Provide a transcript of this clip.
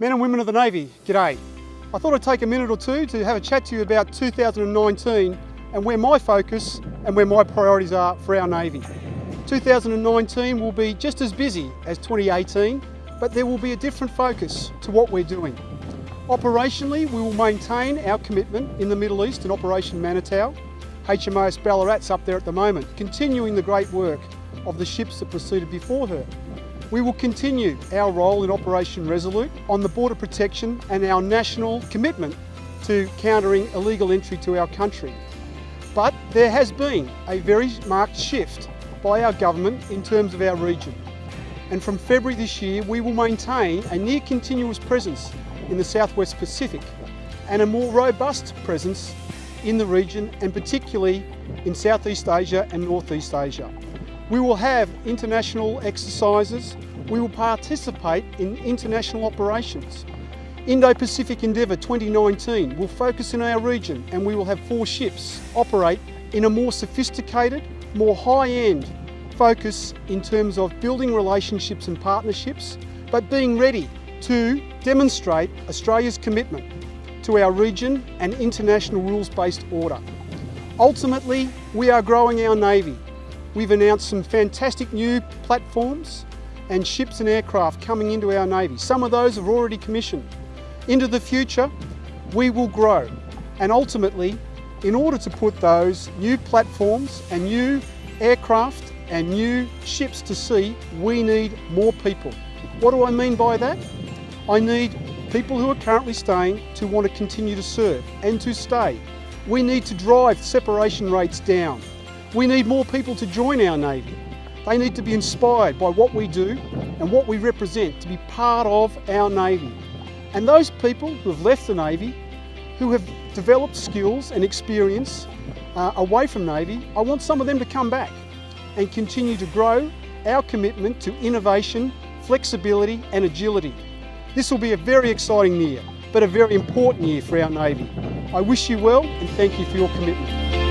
Men and women of the Navy, g'day. I thought I'd take a minute or two to have a chat to you about 2019 and where my focus and where my priorities are for our Navy. 2019 will be just as busy as 2018, but there will be a different focus to what we're doing. Operationally, we will maintain our commitment in the Middle East in Operation Manitou. HMAS Ballarat's up there at the moment, continuing the great work of the ships that proceeded before her. We will continue our role in Operation Resolute on the border protection and our national commitment to countering illegal entry to our country. But there has been a very marked shift by our government in terms of our region. And from February this year, we will maintain a near continuous presence in the Southwest Pacific and a more robust presence in the region and particularly in Southeast Asia and Northeast Asia. We will have international exercises. We will participate in international operations. Indo-Pacific Endeavour 2019 will focus in our region and we will have four ships operate in a more sophisticated, more high-end focus in terms of building relationships and partnerships, but being ready to demonstrate Australia's commitment to our region and international rules-based order. Ultimately, we are growing our Navy We've announced some fantastic new platforms and ships and aircraft coming into our Navy. Some of those have already commissioned. Into the future, we will grow. And ultimately, in order to put those new platforms and new aircraft and new ships to sea, we need more people. What do I mean by that? I need people who are currently staying to want to continue to serve and to stay. We need to drive separation rates down. We need more people to join our Navy. They need to be inspired by what we do and what we represent to be part of our Navy. And those people who have left the Navy, who have developed skills and experience uh, away from Navy, I want some of them to come back and continue to grow our commitment to innovation, flexibility and agility. This will be a very exciting year, but a very important year for our Navy. I wish you well and thank you for your commitment.